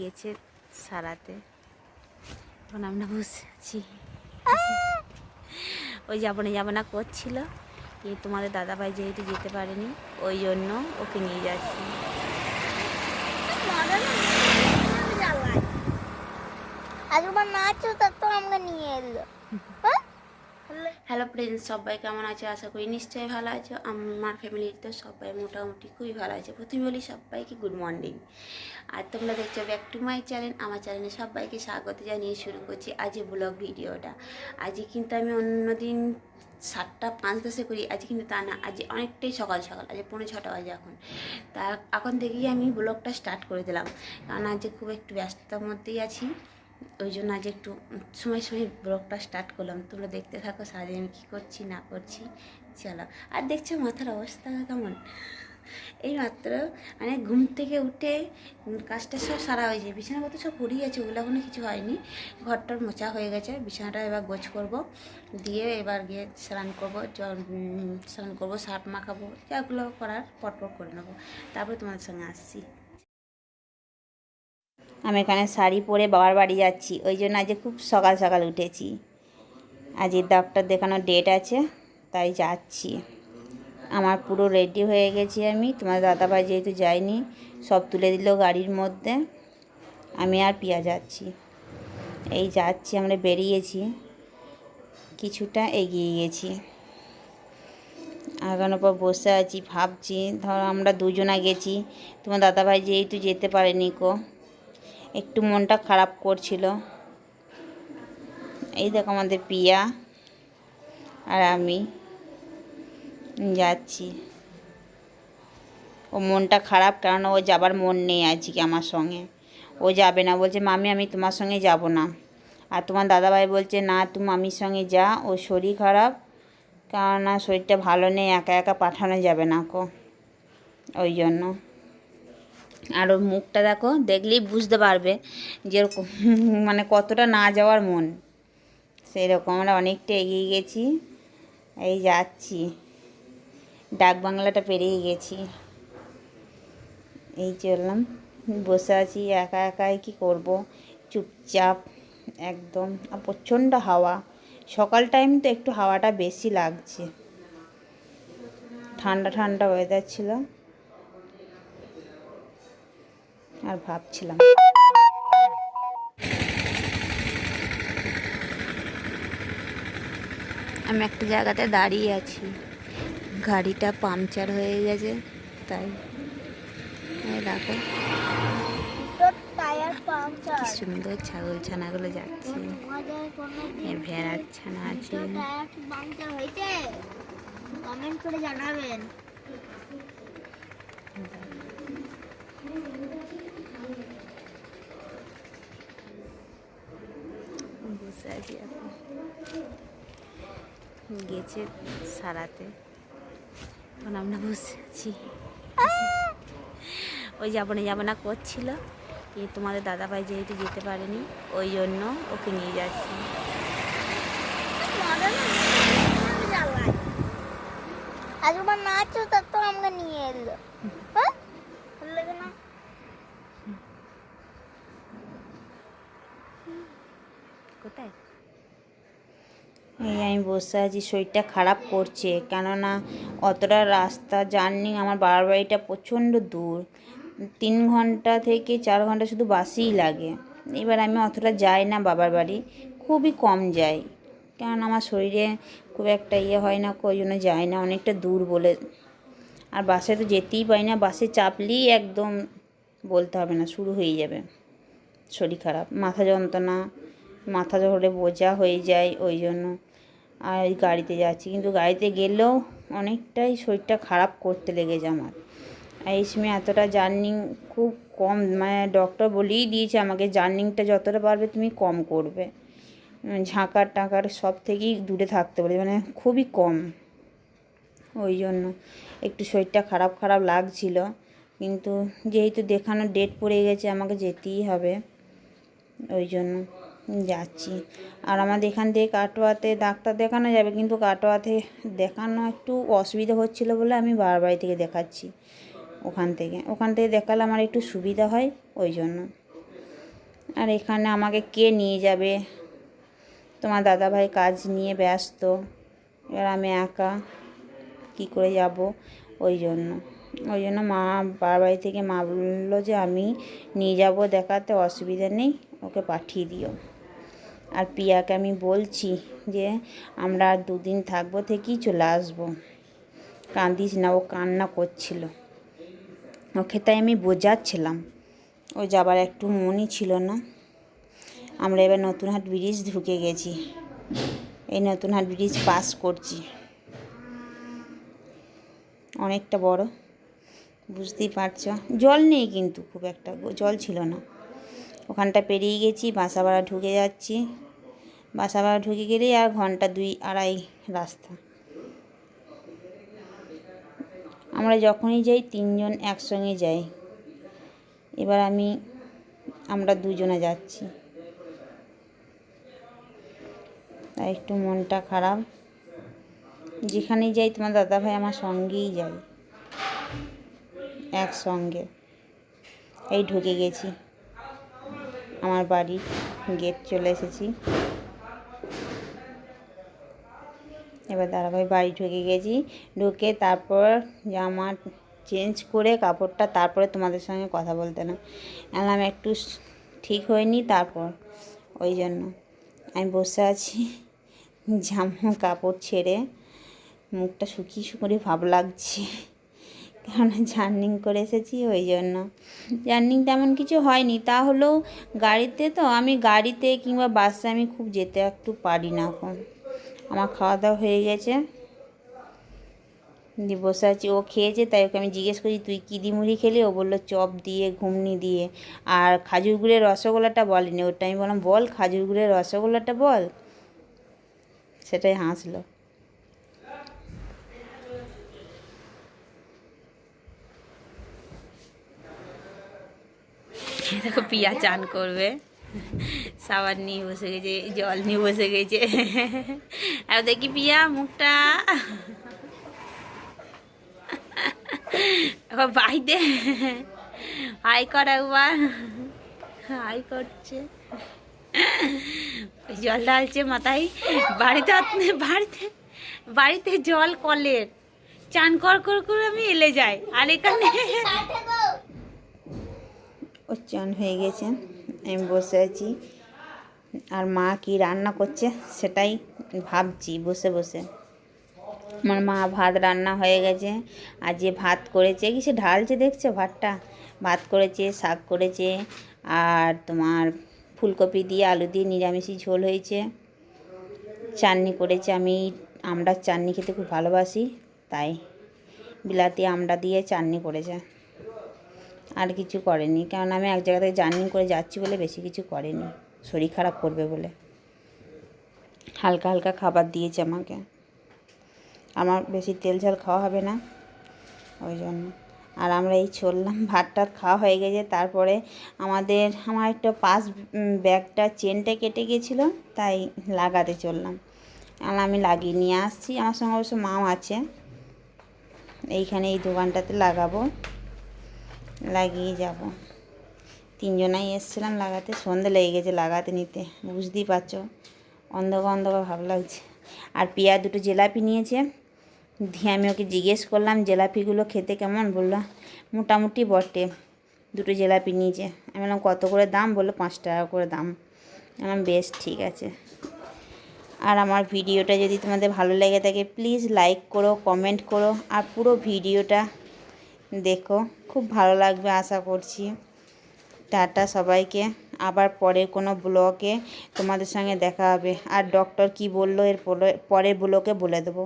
গেছে সারাতে। এখন আমরা বসে আছি। ওই যাব না যাব না, করছিল। এই তোমাদের দাদাভাই যেহেতু যেতে পারেনি, ওই জন্য ওকে নিয়ে যাচ্ছি। আজবার নাচো তার তো আমাকে নিয়ে এলো? হ্যালো ফ্রেন্ডস সবাই কেমন আছে? আশা করি নিশ্চয়ই ভালো আছো। আমার ফ্যামিলিতে সবাই মোটামুটি খুবই ভালো আছে। প্রথমে বলি সবাইকে গুড মর্নিং আর তোমরা দেখছ ব্যাক টু মাই চ্যানেল আমার চ্যানেলে সবাইকে স্বাগত জানিয়ে শুরু করছি আজ ব্লগ ভিডিওটা। আজকে কিন্তু আমি অন্যদিন সাতটা পাঁচ দশে করি। আজ কিন্তু তা না, আজ অনেকটাই সকাল সকাল। আজ পৌনে ছটা বাজে এখন। তা এখন থেকেই আমি ব্লগটা স্টার্ট করে দিলাম। কারণ আজ খুব একটু ব্যস্ততার মধ্যেই আছি। ওই জন্য আজ একটু সময় সময় ব্লগটা স্টার্ট করলাম। তোমরা দেখতে থাকো, সারাদিন আমি কী করছি, না করছি, চলো। আর দেখছ মাথার অবস্থা কেমন? এই মাত্র মানে ঘুম থেকে উঠে কাজটা সব সারা হয়েছে বিছানাপত্র সব পড়েই আছে, ওগুলো এখনও কিছু হয়নি। ঘরটার মোচা হয়ে গেছে, বিছানাটা এবার গোছ করব। দিয়ে এবার গিয়ে স্নান করব স্নান করব সার্ফ মাখাবো যাগুলো করার পরপর করে নেব। তারপরে তোমাদের সঙ্গে আসছি। আমি এখানে শাড়ি পরে বাবার বাড়ি যাচ্ছি। ওই জন্য আজকে খুব সকাল সকাল উঠেছি। আজ ডক্টর দেখানোর ডেট আছে, তাই যাচ্ছি। আমার পুরো রেডি হয়ে গেছি আমি। তোমার দাদাভাই যেহেতু যায়নি, সব তুলে দিল গাড়ির মধ্যে। আমি আর পিয়া যাচ্ছি। এই যাচ্ছি, আমরা বেরিয়েছি। কিছুটা এগিয়ে গেছি। আগানোর পর বসে আছি, ভাবছি, ধর আমরা দুজনা গেছি। তোমার দাদাভাই যেহেতু যেতে পারেনি কো একটু মনটা খারাপ করছিল। এই দেখো আমাদের পিয়া আর আমি। যাচ্ছি। ও মনটা খারাপ কারণ ও যাবার মন নেই আজকে আমার সঙ্গে। ও যাবে না। বলছে, মামি, আমি তোমার সঙ্গে যাব না। আর তোমার দাদাভাই বলছে, না তুমি মামির সঙ্গে যা। ও শরীর খারাপ। কেননা শরীরটা ভালো নেই, একা একা পাঠানো যাবে না কো। ওই জন্য। আর ওর মুখটা দেখো, দেখলেই বুঝতে পারবে যে মানে কতটা না যাওয়ার মন। সেই রকম আমরা অনেকটা এগিয়ে গেছি, এই যাচ্ছি। ডাক বাংলাটা পেরিয়ে গেছি। এই চললাম, বসে আছি, একা একাই কি করব? চুপচাপ, একদম, আর প্রচণ্ড হাওয়া। সকাল টাইম তো একটু হাওয়াটা বেশি লাগছে। ঠান্ডা ঠান্ডা ওয়েদার ছিল। আর ভাবছিলাম। আমি একটা জায়গাতে দাঁড়িয়ে আছি। গাড়িটা পাংচার হয়ে গেছে তাই। দেখো। কি সুন্দর ছাগল ছানাগুলো যাচ্ছে। ভেড়ার ছানা আছে। কমেন্ট করে জানাবেন। আছি এখন। গেছে সারাতে। এখন আমরা বসে আছি। ওই যাব না যাব না করছিল তোমাদের দাদাভাই যেহেতু যেতে পারেনি ওই জন্য ওকে নিয়ে যাচ্ছি। নাচো তার তো আমাকে নিয়ে এলো। হ্যাঁ? কোথায়? এই আমি বসে আছি, শরীরটা খারাপ করছে। কেননা অতটা রাস্তা জার্নি আমার বাবার বাড়িটা প্রচণ্ড দূর। তিন ঘণ্টা থেকে চার ঘণ্টা শুধু বাসেই লাগে। এবার আমি অতটা যাই না বাবার বাড়ি, খুবই কম যাই। কারণ আমার শরীরে খুব একটা ইয়ে হয় না, ওই জন্য যাই না, অনেকটা দূর বলে। আর বাসে তো যেতেই পারি না, বাসে চাপলেই একদম বলতে হবে না, শুরু হয়ে যাবে। শরীর খারাপ, মাথা যন্ত্রণা, মাথা ধরে বোঝা হয়ে যায়, ওই জন্য। আর ওই গাড়িতে যাচ্ছি। কিন্তু গাড়িতে গেলেও অনেকটাই শরীরটা খারাপ করতে লেগেছে আমার। আর এই সময় এতটা জার্নিং খুব কম মানে ডক্টর বলেই দিয়েছে আমাকে, জার্নিংটা যতটা পারবে তুমি কম করবে। ঝাঁকার টাকার সব থেকেই দূরে থাকতে বলে মানে খুবই কম। ওই জন্য একটু শরীরটা খারাপ খারাপ লাগছিল। কিন্তু যেহেতু দেখানোর ডেট পড়ে গেছে, আমাকে যেতেই হবে। ওই জন্য যাচ্ছি। আর আমাদের এখান থেকে কাটোয়াতে ডাক্তার দেখানো যাবে, কিন্তু কাটোয়াতে দেখানো একটু অসুবিধা হচ্ছিল বলে আমি বাবার বাড়ি থেকে দেখাচ্ছি ওখান থেকে। ওখান থেকে দেখালে আমার একটু সুবিধা হয় ওই জন্য। আর এখানে আমাকে কে নিয়ে যাবে? তোমার দাদাভাই কাজ নিয়ে ব্যস্ত, এবার আমি একা কী করে যাব ওই জন্য। ওই জন্য মা বাড়ি থেকে মা বলল যে আমি নিয়ে যাব, দেখাতে অসুবিধা নেই, ওকে পাঠিয়ে দিও। আর পিয়াকে আমি বলছি যে, আমরা দুদিন থাকব, থেকেই চলে আসব। কাঁদিস না, ও কান্না করছিল। ওকে তাই আমি বোঝাচ্ছিলাম। ও যাবার একটু মনই ছিল না। আমরা এবার নতুন হাট ব্রিজ ঢুকে গেছি। এই নতুন হাট ব্রিজ পাস করছি। অনেকটা বড়, বুঝতেই পারছ? জল নেই কিন্তু, খুব একটা। জল ছিল না। ওখানটা পেরিয়ে গেছি বাসাবাড়া ঢুকে যাচ্ছি। বাসাবাড়া ঢুকে গেলেই আর ঘণ্টা দুই আড়াই রাস্তা। আমরা যখনই যাই, তিনজন একসঙ্গে যাই। এবার আমি, আমরা দুজনে যাচ্ছি। তাই একটু মনটা খারাপ। যেখানেই যাই, তোমার দাদাভাই আমার সঙ্গেই যাই একসঙ্গে। এই ঢুকে গেছি। আমার বাড়ি গেট চলে এসেছি। এবার দাদাভাই বাড়ি ঢুকে গেছি। ঢুকে তারপর জামা চেঞ্জ করে কাপড়টা তারপরে তোমাদের সঙ্গে কথা বলতে না। এলাম একটু ঠিক হয়নি তারপর। ওই জন্য আমি বসে আছি জামা কাপড় ছেড়ে। মুখটা শুকিয়ে শুকিয়ে ভাব লাগছে। কেননা জার্নিং করে এসেছি ওই জন্য। জার্নিং তেমন কিছু হয়নি। তা হলেও গাড়িতে তো আমি গাড়িতে কিংবা বাসে আমি খুব যেতে একটু পারি না এখন। আমার খাওয়া দাওয়া হয়ে গেছে। দিয়ে বসে আছি। ও খেয়েছে, তাই ওকে আমি জিজ্ঞেস করি, তুই কী দি মুড়ি খেলি? ও বলল, চপ দিয়ে ঘুমনি দিয়ে। আর খাজুর গুড়ের রসগোল্লাটা বলেনি। ওটা আমি বললাম, বল, খাজুর গুড়ের রসগোল্লাটা বল। সেটাই হাসলো। দেখো পিয়া চান করবে। সাবান নিয়ে বসে গেছে, জল নিয়ে বসে গেছে। আর দেখি পিয়া মুখটা। বাইতে। হাই কর একবার। হাই করছে। জল ঢালছে মাথায়। বাড়িতে বাড়িতে বাড়িতে জল কলের। চান কর করে আমি এলে যাই। আর এখানে ও হয়ে গেছে। আমি বসে আছি। আর মা কি রান্না করছে সেটাই ভাবছি বসে বসে। আমার মা ভাত রান্না হয়ে গেছে। আর যে ভাত করেছে, কি সে ঢালছে দেখছে ভাতটা? ভাত করেছে, শাক করেছে, আর তোমার ফুলকপি দিয়ে আলু দিয়ে নিরামিষি ঝোল হয়েছে। চাটনি করেছে আমি। আমরা চাটনি খেতে খুব ভালোবাসি, তাই বিলাতি আমড়া দিয়ে চাটনি করেছে। আর কিছু করেনি। কারণ আমি এক জায়গা থেকে জার্নি করে যাচ্ছি বলে বেশি কিছু করেনি। শরীর খারাপ করবে বলে। হালকা হালকা খাবার দিয়েছে আমাকে। আমার বেশি তেল ঝাল খাওয়া হবে না। ওই জন্য। আর আমরা এই চললাম, ভাত টাত খাওয়া হয়ে গেছে। তারপরে আমাদের, আমার একটা পাস ব্যাগটা চেনটা কেটে গেছিল তাই লাগাতে চললাম। আর আমি লাগিয়ে নিয়ে আসছি। আমার সঙ্গে অবশ্য মাও আছে। এইখানে এই দোকানটাতে লাগাবো। লাগিয়ে যাব। তিনজনাই এসছিলাম লাগাতে, সন্ধে লেগে গেছে লাগাতে নিতে, বুঝতেই পারছ? অন্ধকার অন্ধকার ভাব লাগছে। আর পিয়া দুটো জিলাপি নিয়েছে। দিয়ে আমি ওকে জিজ্ঞেস করলাম, জিলাপিগুলো খেতে কেমন? বলল, মোটামুটি বটে। দুটো জিলাপি নিয়েছে। আমি বললাম, কত করে দাম? বলল, পাঁচ টাকা করে দাম। আমি বললাম, বেশ, ঠিক আছে। আর আমার ভিডিওটা যদি তোমাদের ভালো লেগে থাকে প্লিজ লাইক করো কমেন্ট করো, আর পুরো ভিডিওটা দেখো, খুব ভালো লাগবে, আশা করছি। টাটা সবাইকে। আবার পরে কোনো ব্লকে তোমাদের সঙ্গে দেখা হবে। আর ডক্টর কি বলল, এর পরে ব্লকে বলে দেবো।